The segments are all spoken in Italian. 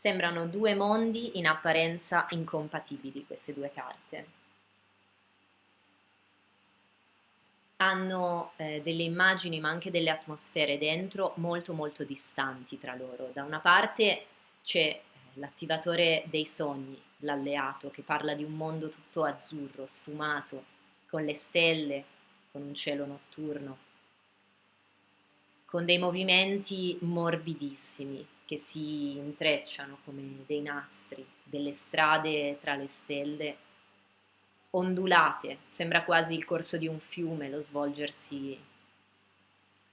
Sembrano due mondi in apparenza incompatibili queste due carte. Hanno eh, delle immagini ma anche delle atmosfere dentro molto molto distanti tra loro. Da una parte c'è eh, l'attivatore dei sogni, l'alleato, che parla di un mondo tutto azzurro, sfumato, con le stelle, con un cielo notturno, con dei movimenti morbidissimi, che si intrecciano come dei nastri, delle strade tra le stelle, ondulate, sembra quasi il corso di un fiume, lo svolgersi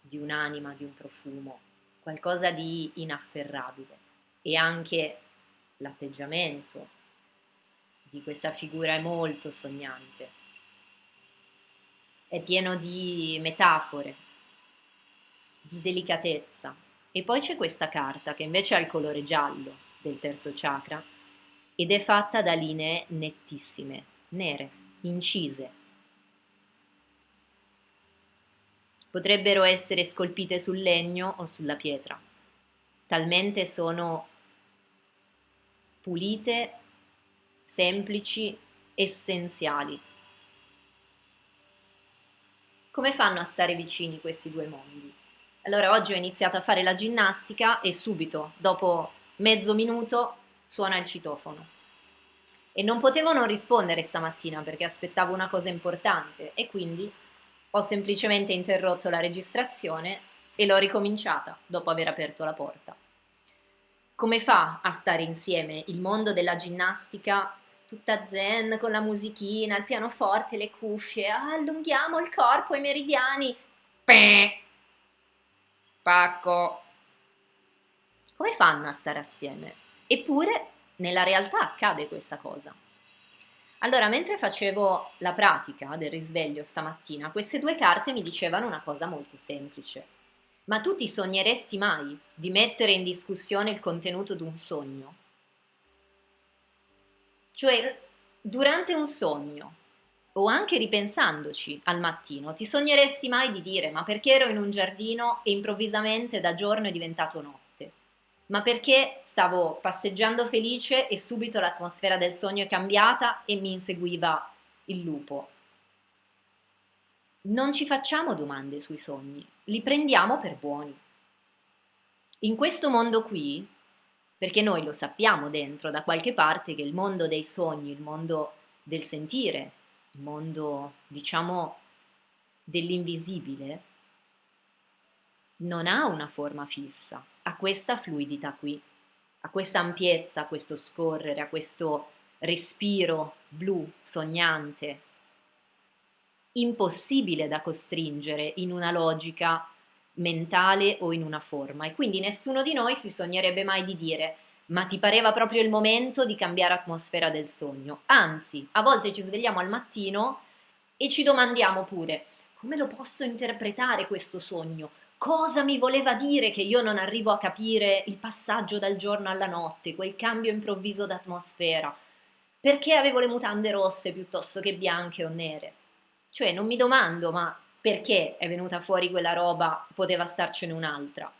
di un'anima, di un profumo, qualcosa di inafferrabile. E anche l'atteggiamento di questa figura è molto sognante, è pieno di metafore, di delicatezza, e poi c'è questa carta che invece ha il colore giallo del terzo chakra ed è fatta da linee nettissime, nere, incise. Potrebbero essere scolpite sul legno o sulla pietra, talmente sono pulite, semplici, essenziali. Come fanno a stare vicini questi due mondi? Allora oggi ho iniziato a fare la ginnastica e subito, dopo mezzo minuto, suona il citofono. E non potevo non rispondere stamattina perché aspettavo una cosa importante e quindi ho semplicemente interrotto la registrazione e l'ho ricominciata dopo aver aperto la porta. Come fa a stare insieme il mondo della ginnastica tutta zen con la musichina, il pianoforte, le cuffie, allunghiamo il corpo, i meridiani, Peh! Pacco. Come fanno a stare assieme? Eppure nella realtà accade questa cosa. Allora, mentre facevo la pratica del risveglio stamattina, queste due carte mi dicevano una cosa molto semplice. Ma tu ti sogneresti mai di mettere in discussione il contenuto di un sogno? Cioè, durante un sogno, o anche ripensandoci al mattino, ti sogneresti mai di dire ma perché ero in un giardino e improvvisamente da giorno è diventato notte? Ma perché stavo passeggiando felice e subito l'atmosfera del sogno è cambiata e mi inseguiva il lupo? Non ci facciamo domande sui sogni, li prendiamo per buoni. In questo mondo qui, perché noi lo sappiamo dentro da qualche parte che il mondo dei sogni, il mondo del sentire, mondo, diciamo, dell'invisibile, non ha una forma fissa, ha questa fluidità qui, ha questa ampiezza, questo scorrere, a questo respiro blu, sognante, impossibile da costringere in una logica mentale o in una forma. E quindi nessuno di noi si sognerebbe mai di dire ma ti pareva proprio il momento di cambiare atmosfera del sogno. Anzi, a volte ci svegliamo al mattino e ci domandiamo pure come lo posso interpretare questo sogno? Cosa mi voleva dire che io non arrivo a capire il passaggio dal giorno alla notte, quel cambio improvviso d'atmosfera? Perché avevo le mutande rosse piuttosto che bianche o nere? Cioè, non mi domando, ma perché è venuta fuori quella roba, poteva starcene un'altra?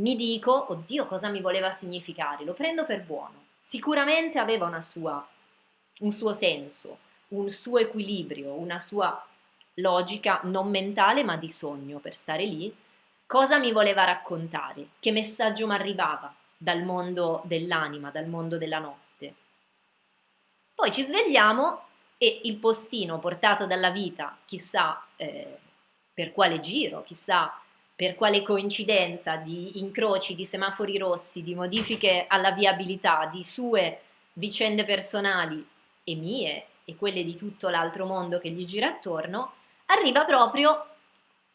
Mi dico, oddio, cosa mi voleva significare? Lo prendo per buono. Sicuramente aveva sua, un suo senso, un suo equilibrio, una sua logica non mentale ma di sogno per stare lì. Cosa mi voleva raccontare? Che messaggio mi arrivava dal mondo dell'anima, dal mondo della notte? Poi ci svegliamo e il postino portato dalla vita, chissà eh, per quale giro, chissà per quale coincidenza di incroci, di semafori rossi, di modifiche alla viabilità, di sue vicende personali e mie e quelle di tutto l'altro mondo che gli gira attorno, arriva proprio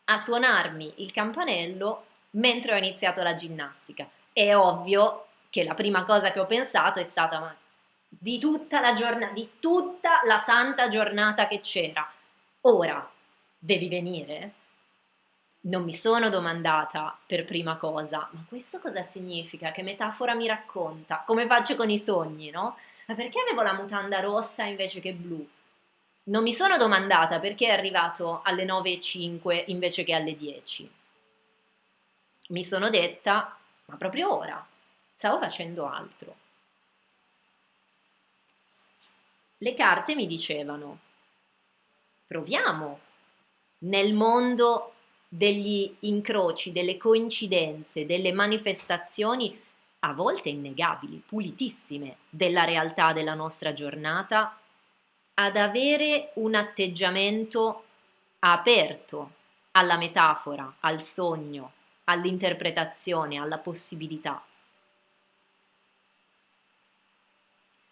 a suonarmi il campanello mentre ho iniziato la ginnastica. È ovvio che la prima cosa che ho pensato è stata ma di tutta la giornata, di tutta la santa giornata che c'era, ora devi venire? Non mi sono domandata per prima cosa, ma questo cosa significa? Che metafora mi racconta? Come faccio con i sogni, no? Ma perché avevo la mutanda rossa invece che blu? Non mi sono domandata perché è arrivato alle 9.05 invece che alle 10. Mi sono detta, ma proprio ora, stavo facendo altro. le carte mi dicevano, proviamo nel mondo degli incroci, delle coincidenze, delle manifestazioni a volte innegabili, pulitissime della realtà della nostra giornata, ad avere un atteggiamento aperto alla metafora, al sogno, all'interpretazione, alla possibilità.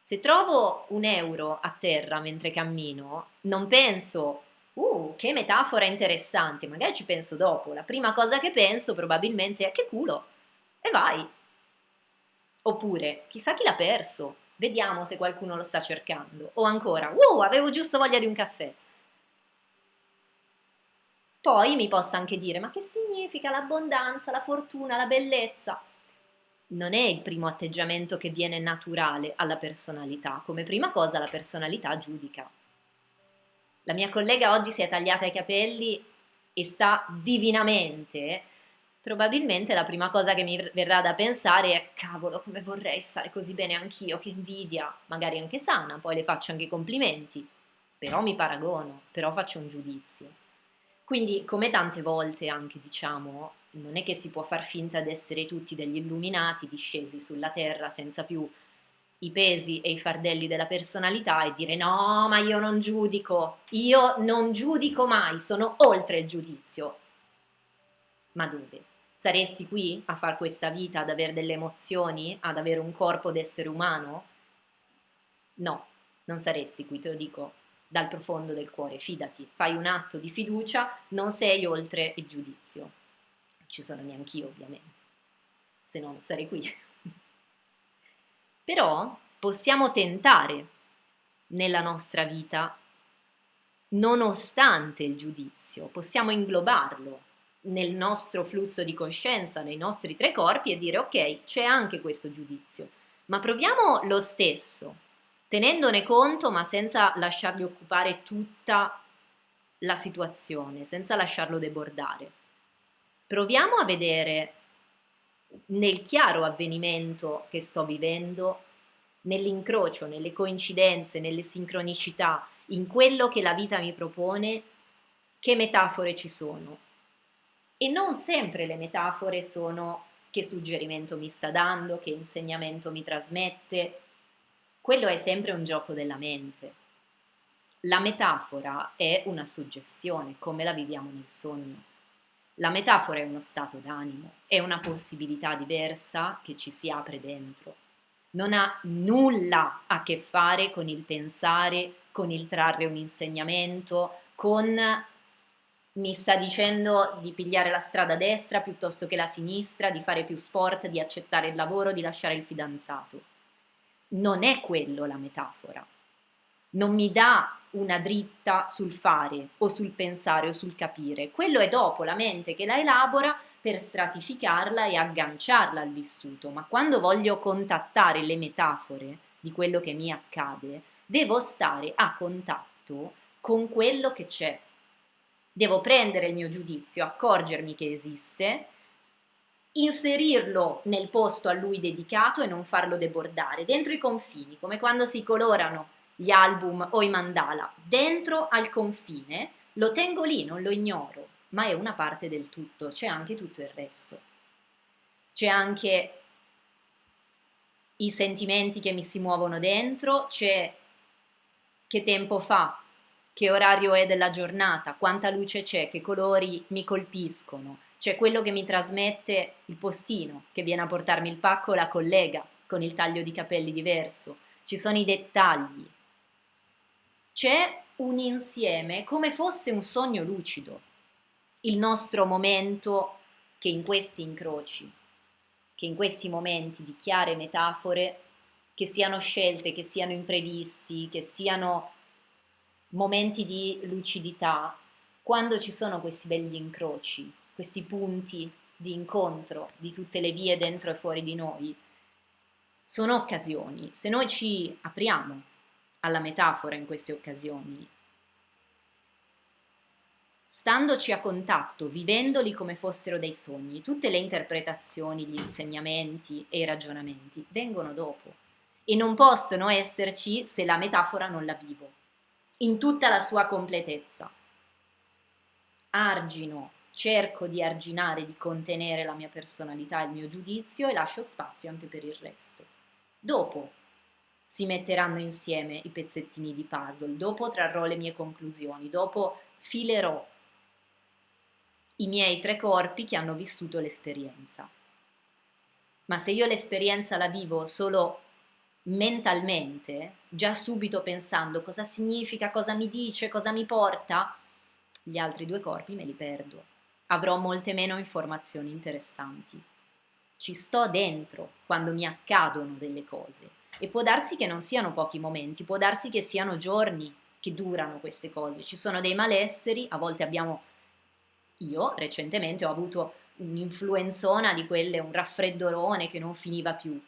Se trovo un euro a terra mentre cammino, non penso, uh, che metafora interessante, magari ci penso dopo. La prima cosa che penso probabilmente è che culo, e vai. Oppure, chissà chi l'ha perso, vediamo se qualcuno lo sta cercando. O ancora, uh, avevo giusto voglia di un caffè. Poi mi possa anche dire, ma che significa l'abbondanza, la fortuna, la bellezza? Non è il primo atteggiamento che viene naturale alla personalità. Come prima cosa la personalità giudica. La mia collega oggi si è tagliata i capelli e sta divinamente. Probabilmente la prima cosa che mi verrà da pensare è cavolo come vorrei stare così bene anch'io, che invidia, magari anche sana, poi le faccio anche complimenti, però mi paragono, però faccio un giudizio. Quindi, come tante volte anche diciamo, non è che si può far finta di essere tutti degli illuminati discesi sulla terra senza più i pesi e i fardelli della personalità e dire no, ma io non giudico, io non giudico mai, sono oltre il giudizio. Ma dove? Saresti qui a fare questa vita, ad avere delle emozioni, ad avere un corpo d'essere umano? No, non saresti qui, te lo dico dal profondo del cuore, fidati, fai un atto di fiducia, non sei oltre il giudizio. Ci sono neanch'io ovviamente, se no sarei qui. Però possiamo tentare nella nostra vita, nonostante il giudizio, possiamo inglobarlo nel nostro flusso di coscienza, nei nostri tre corpi e dire ok, c'è anche questo giudizio, ma proviamo lo stesso tenendone conto ma senza lasciargli occupare tutta la situazione, senza lasciarlo debordare. Proviamo a vedere nel chiaro avvenimento che sto vivendo, nell'incrocio, nelle coincidenze, nelle sincronicità, in quello che la vita mi propone, che metafore ci sono. E non sempre le metafore sono che suggerimento mi sta dando, che insegnamento mi trasmette, quello è sempre un gioco della mente. La metafora è una suggestione, come la viviamo nel sogno. La metafora è uno stato d'animo, è una possibilità diversa che ci si apre dentro. Non ha nulla a che fare con il pensare, con il trarre un insegnamento, con mi sta dicendo di pigliare la strada destra piuttosto che la sinistra, di fare più sport, di accettare il lavoro, di lasciare il fidanzato non è quello la metafora. Non mi dà una dritta sul fare o sul pensare o sul capire. Quello è dopo la mente che la elabora per stratificarla e agganciarla al vissuto. Ma quando voglio contattare le metafore di quello che mi accade, devo stare a contatto con quello che c'è. Devo prendere il mio giudizio, accorgermi che esiste inserirlo nel posto a lui dedicato e non farlo debordare, dentro i confini, come quando si colorano gli album o i mandala, dentro al confine, lo tengo lì, non lo ignoro, ma è una parte del tutto, c'è anche tutto il resto. C'è anche i sentimenti che mi si muovono dentro, c'è che tempo fa, che orario è della giornata, quanta luce c'è, che colori mi colpiscono, c'è quello che mi trasmette il postino, che viene a portarmi il pacco, la collega, con il taglio di capelli diverso, ci sono i dettagli. C'è un insieme come fosse un sogno lucido, il nostro momento che in questi incroci, che in questi momenti di chiare metafore, che siano scelte, che siano imprevisti, che siano momenti di lucidità, quando ci sono questi belli incroci, questi punti di incontro di tutte le vie dentro e fuori di noi, sono occasioni. Se noi ci apriamo alla metafora in queste occasioni, standoci a contatto, vivendoli come fossero dei sogni, tutte le interpretazioni, gli insegnamenti e i ragionamenti vengono dopo. e non possono esserci se la metafora non la vivo, in tutta la sua completezza. Argino, cerco di arginare, di contenere la mia personalità il mio giudizio e lascio spazio anche per il resto. Dopo si metteranno insieme i pezzettini di puzzle, dopo trarrò le mie conclusioni, dopo filerò i miei tre corpi che hanno vissuto l'esperienza. Ma se io l'esperienza la vivo solo mentalmente, già subito pensando cosa significa, cosa mi dice, cosa mi porta, gli altri due corpi me li perdo. Avrò molte meno informazioni interessanti. Ci sto dentro quando mi accadono delle cose e può darsi che non siano pochi momenti, può darsi che siano giorni che durano queste cose. Ci sono dei malesseri, a volte abbiamo io recentemente ho avuto un'influenzona di quelle, un raffreddorone che non finiva più.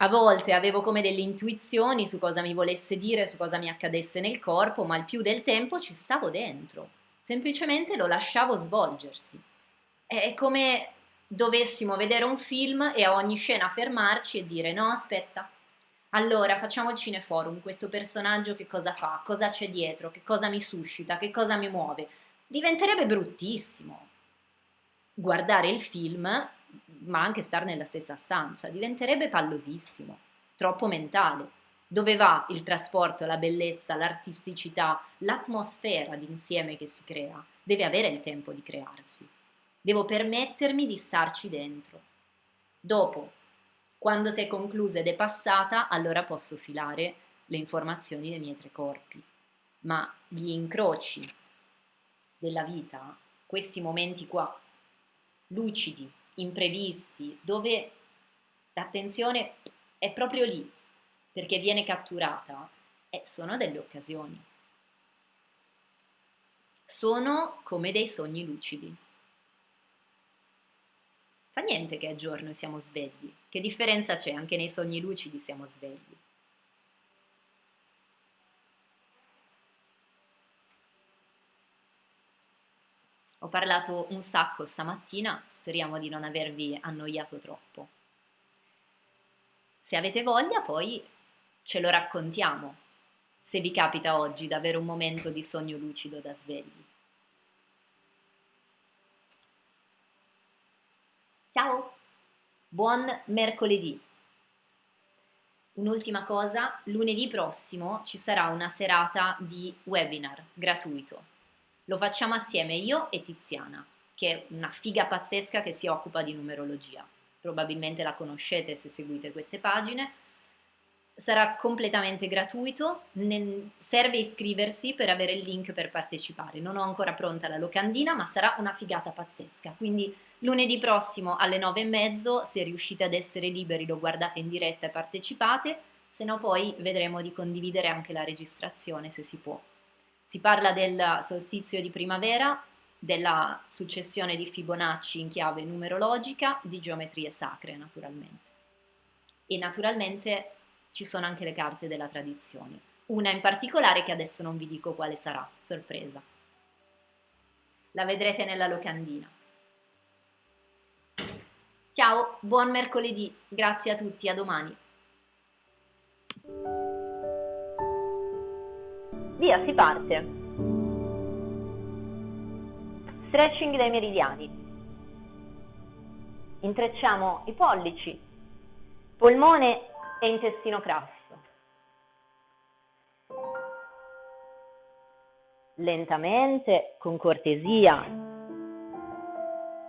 A volte avevo come delle intuizioni su cosa mi volesse dire, su cosa mi accadesse nel corpo, ma il più del tempo ci stavo dentro. Semplicemente lo lasciavo svolgersi. È come dovessimo vedere un film e a ogni scena fermarci e dire no, aspetta. Allora, facciamo il cineforum, questo personaggio che cosa fa, cosa c'è dietro, che cosa mi suscita, che cosa mi muove diventerebbe bruttissimo guardare il film, ma anche stare nella stessa stanza, diventerebbe pallosissimo, troppo mentale. Dove va il trasporto, la bellezza, l'artisticità, l'atmosfera d'insieme che si crea? Deve avere il tempo di crearsi. Devo permettermi di starci dentro. Dopo, quando si è conclusa ed è passata, allora posso filare le informazioni dei miei tre corpi. Ma gli incroci della vita, questi momenti qua, lucidi, imprevisti, dove l'attenzione è proprio lì, perché viene catturata, eh, sono delle occasioni. Sono come dei sogni lucidi. Fa niente che è giorno e siamo svegli. Che differenza c'è? Anche nei sogni lucidi siamo svegli. Ho parlato un sacco stamattina, speriamo di non avervi annoiato troppo. Se avete voglia poi ce lo raccontiamo, se vi capita oggi di un momento di sogno lucido da svegli. Ciao, buon mercoledì. Un'ultima cosa, lunedì prossimo ci sarà una serata di webinar gratuito lo facciamo assieme io e Tiziana, che è una figa pazzesca che si occupa di numerologia. Probabilmente la conoscete se seguite queste pagine. Sarà completamente gratuito, serve iscriversi per avere il link per partecipare. Non ho ancora pronta la locandina, ma sarà una figata pazzesca. Quindi lunedì prossimo alle nove e mezzo, se riuscite ad essere liberi, lo guardate in diretta e partecipate, se no poi vedremo di condividere anche la registrazione se si può. Si parla del solstizio di primavera, della successione di Fibonacci in chiave numerologica, di geometrie sacre naturalmente. E naturalmente ci sono anche le carte della tradizione. Una in particolare che adesso non vi dico quale sarà, sorpresa. La vedrete nella locandina. Ciao, buon mercoledì, grazie a tutti, a domani. Via, si parte. Stretching dai meridiani. Intrecciamo i pollici, polmone e intestino grasso. Lentamente, con cortesia,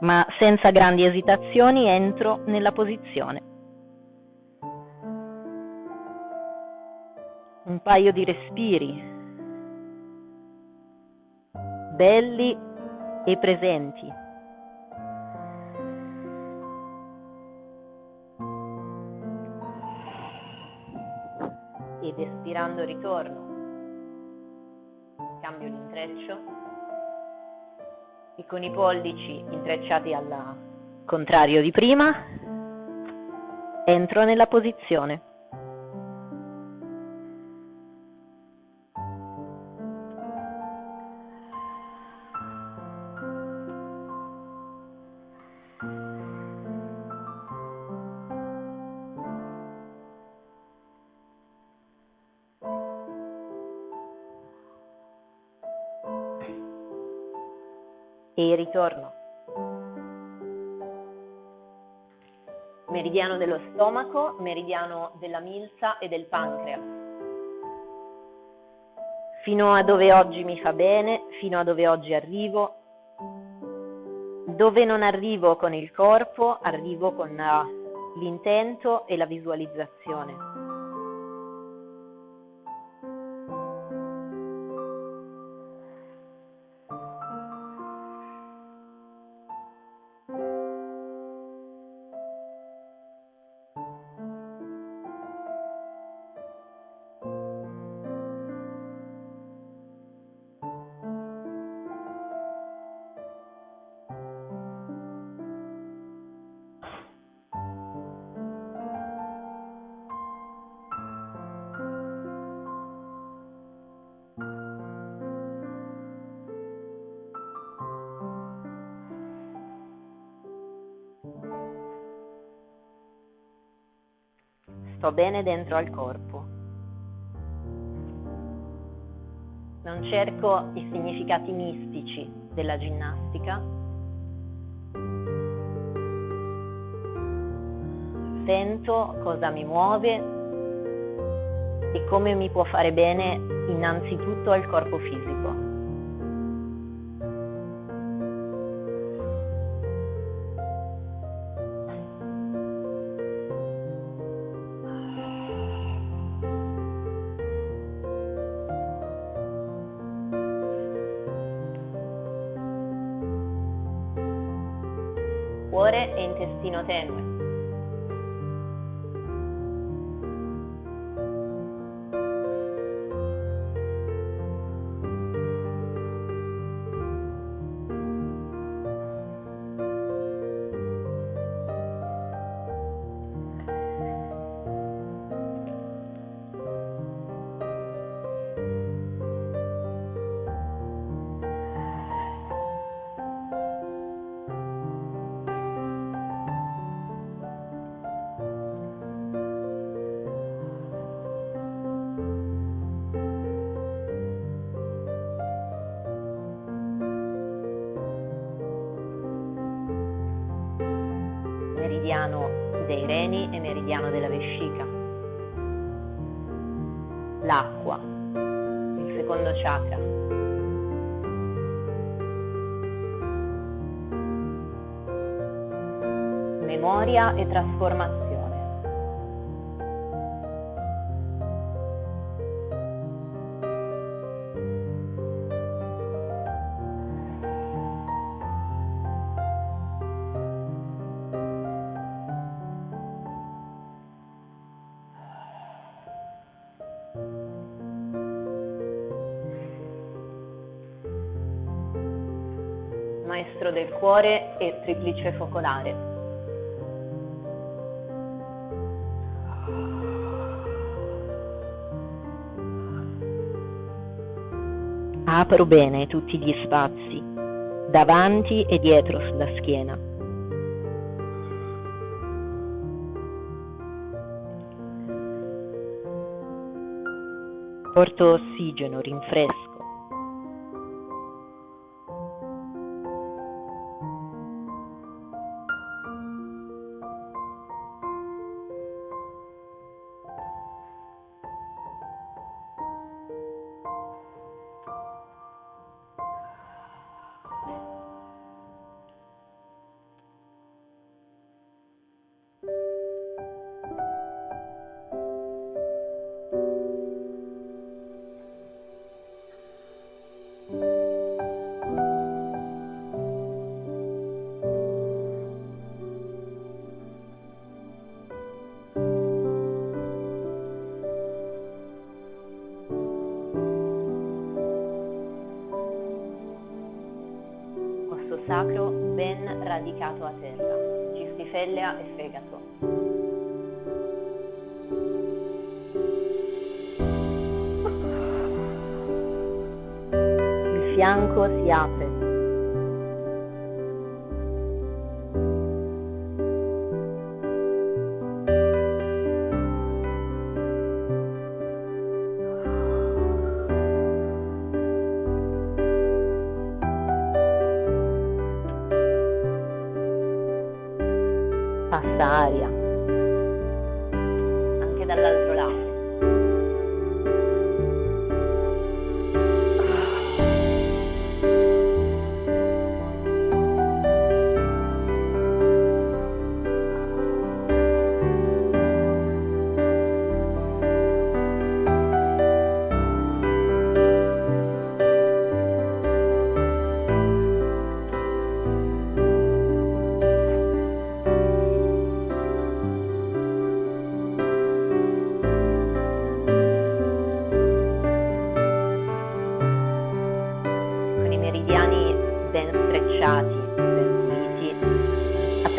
ma senza grandi esitazioni, entro nella posizione. Un paio di respiri belli e presenti. Espirando ritorno. Cambio l'intreccio e con i pollici intrecciati al contrario di prima entro nella posizione. E ritorno. Meridiano dello stomaco, meridiano della milza e del pancreas. Fino a dove oggi mi fa bene, fino a dove oggi arrivo. Dove non arrivo con il corpo, arrivo con l'intento e la visualizzazione. Sto bene dentro al corpo. Non cerco i significati mistici della ginnastica. Sento cosa mi muove e come mi può fare bene innanzitutto al corpo fisico. Cuore e intestino tenue. Memoria e trasformazione. maestro del cuore e triplice focolare. Apro bene tutti gli spazi, davanti e dietro sulla schiena. Porto ossigeno, rinfresco fianco si apre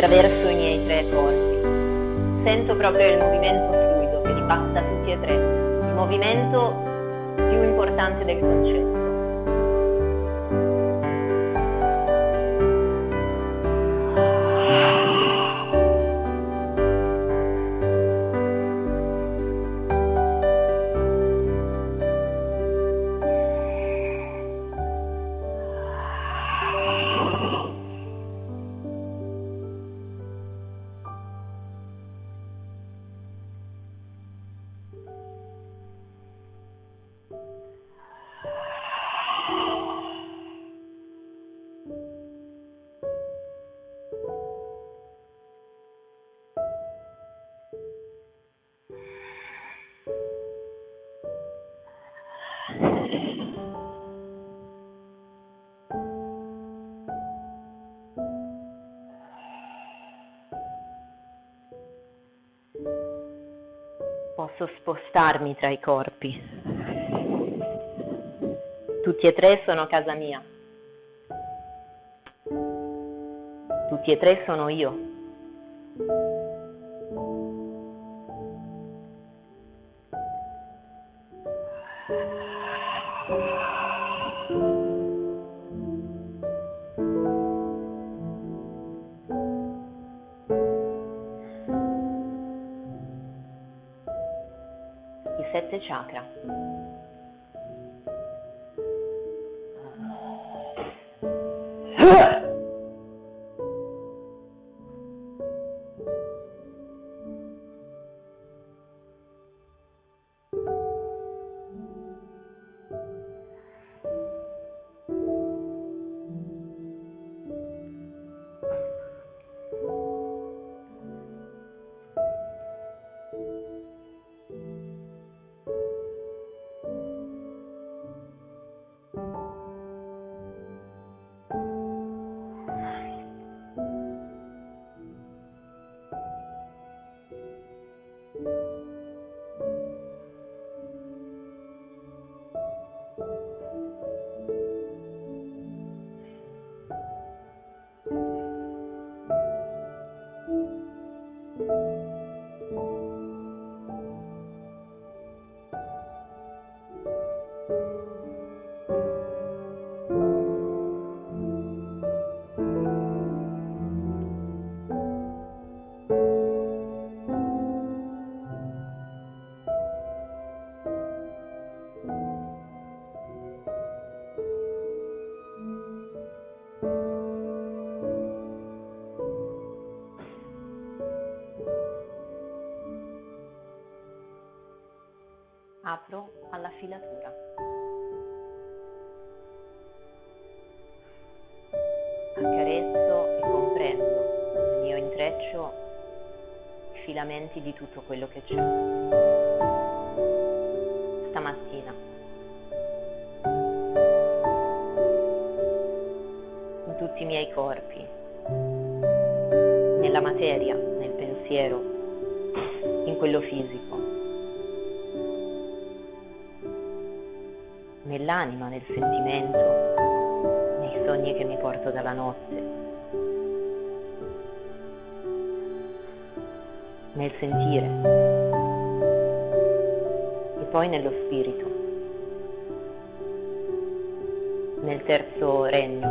attraverso i miei tre corpi. Sento proprio il movimento fluido che li passa tutti e tre, il movimento più importante del concetto. Posso spostarmi tra i corpi. Tutti e tre sono casa mia. Tutti e tre sono io. Huh. Filamenti di tutto quello che c'è. Stamattina. In tutti i miei corpi, nella materia, nel pensiero, in quello fisico. nell'anima, nel sentimento, nei sogni che mi porto dalla notte, nel sentire e poi nello spirito, nel terzo regno,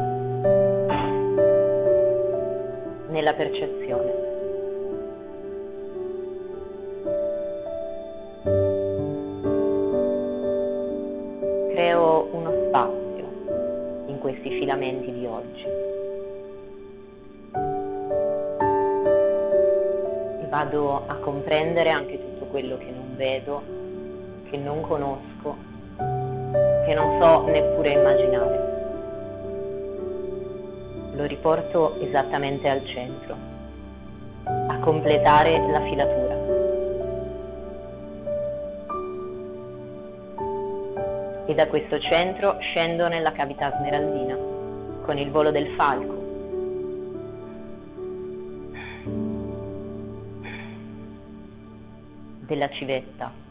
nella percezione. questi filamenti di oggi. Vado a comprendere anche tutto quello che non vedo, che non conosco, che non so neppure immaginare. Lo riporto esattamente al centro, a completare la filatura. E da questo centro scendo nella cavità smeraldina, con il volo del falco della civetta.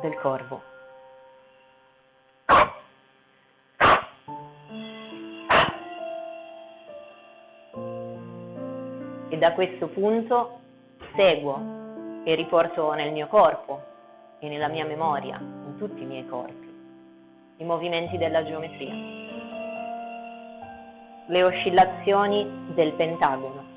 del corvo. E da questo punto seguo e riporto nel mio corpo e nella mia memoria, in tutti i miei corpi, i movimenti della geometria le oscillazioni del pentagono.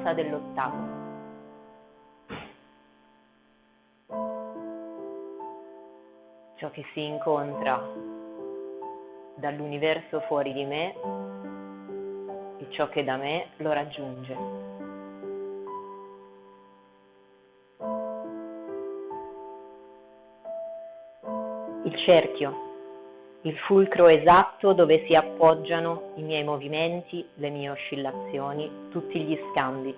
L'abbondanza dell'ottagono. Ciò che si incontra dall'universo fuori di me e ciò che da me lo raggiunge. Il cerchio il fulcro esatto dove si appoggiano i miei movimenti, le mie oscillazioni, tutti gli scambi.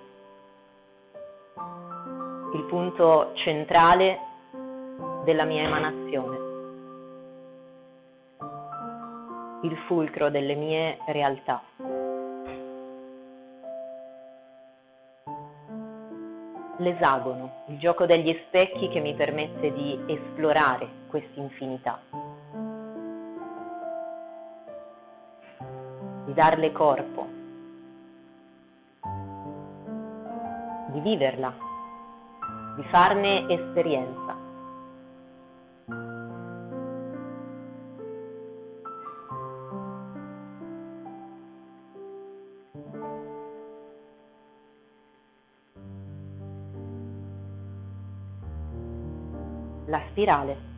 Il punto centrale della mia emanazione. Il fulcro delle mie realtà. L'esagono, il gioco degli specchi che mi permette di esplorare quest'infinità. Darle corpo, di viverla, di farne esperienza. La spirale.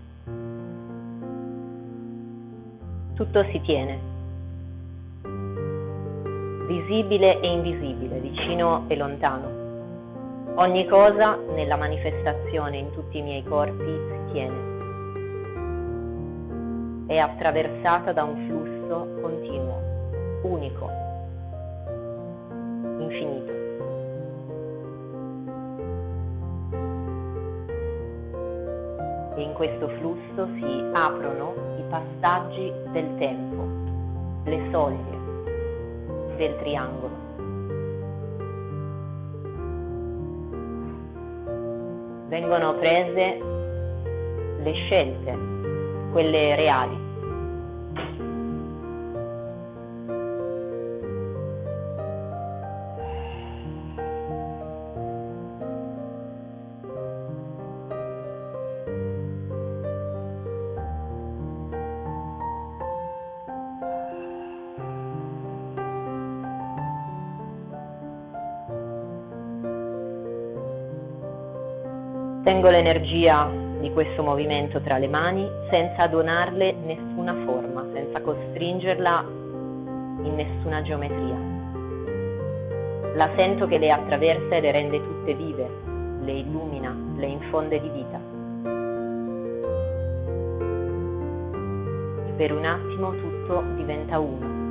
Tutto si tiene visibile e invisibile, vicino e lontano. Ogni cosa nella manifestazione in tutti i miei corpi si tiene. È attraversata da un flusso continuo, unico, infinito. E in questo flusso si aprono i passaggi del tempo, le soglie del triangolo. Vengono prese le scelte, quelle reali. Tengo l'energia di questo movimento tra le mani senza donarle nessuna forma, senza costringerla in nessuna geometria. La sento che le attraversa e le rende tutte vive, le illumina, le infonde di vita. Per un attimo tutto diventa uno.